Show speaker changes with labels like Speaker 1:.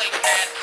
Speaker 1: like bad